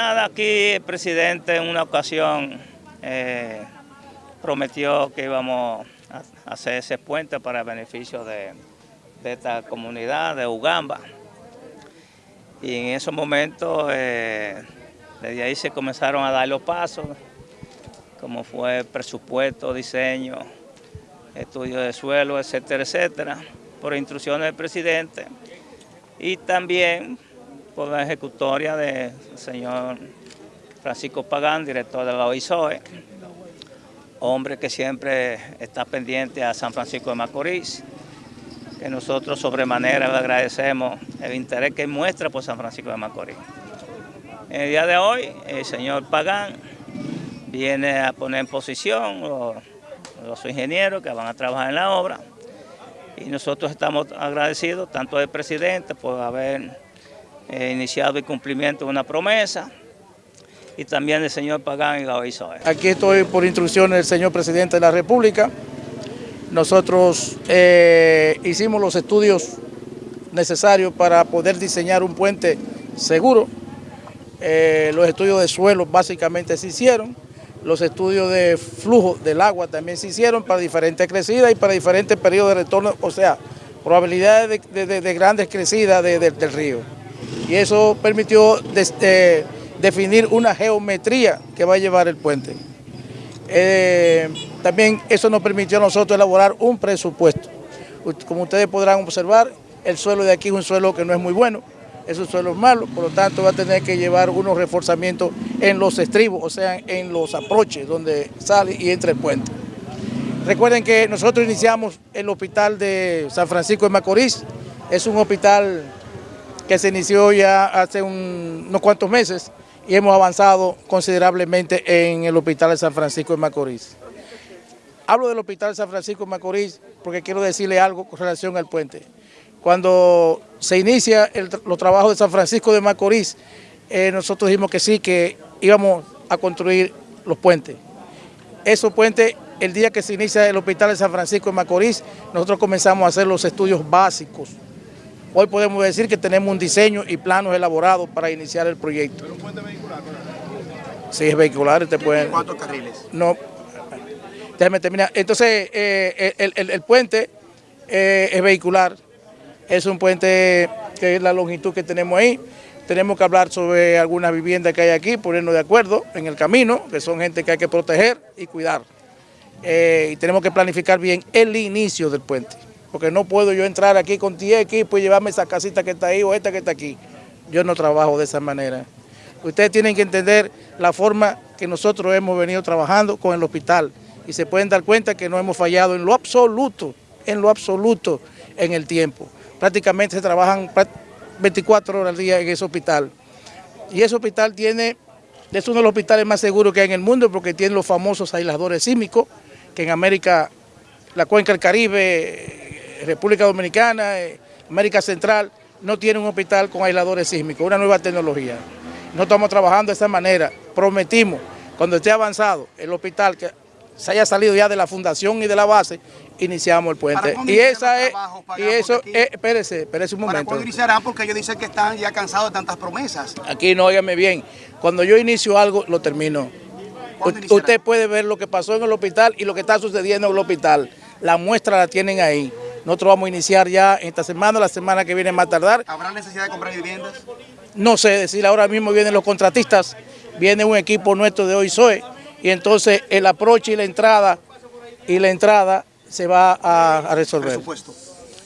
Nada, aquí el presidente en una ocasión eh, prometió que íbamos a hacer ese puente para el beneficio de, esta comunidad de Ugamba. Y en esos momentos, eh, desde ahí se comenzaron a dar los pasos, como fue presupuesto, diseño, estudio de suelo, etcétera, etcétera, por instrucciones del presidente. Y también por la ejecutoria del señor Francisco Pagán, director de la OISOE, hombre que siempre está pendiente a San Francisco de Macorís, que nosotros sobremanera le agradecemos el interés que muestra por San Francisco de Macorís. En el día de hoy, el señor Pagán viene a poner en posición los, los ingenieros que van a trabajar en la obra y nosotros estamos agradecidos tanto al presidente por haber eh, iniciado el cumplimiento de una promesa y también el señor Pagán y OISOE. Aquí estoy por instrucciones del señor presidente de la República. Nosotros eh, hicimos los estudios necesarios para poder diseñar un puente seguro. Eh, los estudios de suelo básicamente se hicieron. Los estudios de flujo del agua también se hicieron para diferentes crecidas y para diferentes periodos de retorno, o sea, probabilidades de, grandes crecidas del río y eso permitió eh, definir una geometría que va a llevar el puente. Eh, también eso nos permitió a nosotros elaborar un presupuesto. Como ustedes podrán observar, el suelo de aquí es un suelo que no es muy bueno, es un suelo malo, por lo tanto va a tener que llevar unos reforzamientos en los estribos, o sea, en los aproches donde sale y entra el puente. Recuerden que nosotros iniciamos el hospital de San Francisco de Macorís, es un hospital que se inició ya hace unos cuantos meses y hemos avanzado considerablemente en el Hospital de San Francisco de Macorís. Hablo del Hospital de San Francisco de Macorís porque quiero decirle algo con relación al puente. Cuando se inicia los trabajos de San Francisco de Macorís, eh, nosotros dijimos que sí, que íbamos a construir los puentes. Esos puentes, el día que se inicia el Hospital de San Francisco de Macorís, nosotros comenzamos a hacer los estudios básicos Hoy podemos decir que tenemos un diseño y planos elaborados para iniciar el proyecto. ¿Es un puente vehicular? Sí, es vehicular. Te pueden... ¿Cuántos carriles? No, déjame terminar. Entonces, eh, el, puente eh, es vehicular, es un puente que es la longitud que tenemos ahí. Tenemos que hablar sobre algunas viviendas que hay aquí, ponernos de acuerdo en el camino, que son gente que hay que proteger y cuidar. Eh, y tenemos que planificar bien el inicio del puente porque no puedo yo entrar aquí con 10 equipos y llevarme esa casita que está ahí o esta que está aquí. Yo no trabajo de esa manera. Ustedes tienen que entender la forma que nosotros hemos venido trabajando con el hospital y se pueden dar cuenta que no hemos fallado en lo absoluto, en lo absoluto en el tiempo. Prácticamente se trabajan 24 horas al día en ese hospital. Y ese hospital tiene, es uno de los hospitales más seguros que hay en el mundo porque tiene los famosos aisladores sísmicos, que en América, la cuenca del Caribe, República Dominicana, eh, América Central, no tiene un hospital con aisladores sísmicos, una nueva tecnología. No estamos trabajando de esa manera. Prometimos, cuando esté avanzado el hospital, que se haya salido ya de la fundación y de la base, iniciamos el puente. Y esa es, y eso, es, espérese, espérese un momento. ¿Para iniciarán? Porque ellos dicen que están ya cansados de tantas promesas. Aquí no, óigame bien, cuando yo inicio algo, lo termino. Usted puede ver lo que pasó en el hospital y lo que está sucediendo en el hospital. La muestra la tienen ahí. Nosotros vamos a iniciar ya esta semana, la semana que viene más tardar. ¿Habrá necesidad de comprar viviendas? No sé decir, ahora mismo vienen los contratistas, viene un equipo nuestro de OISOE y entonces el aproche y la entrada y la entrada se va a, resolver. Presupuesto.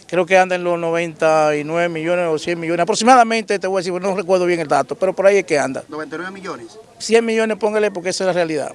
Creo que anda en los 99 millones o 100 millones, aproximadamente, te voy a decir, no recuerdo bien el dato, pero por ahí es que anda. ¿99 millones? 100 millones, póngale, porque esa es la realidad.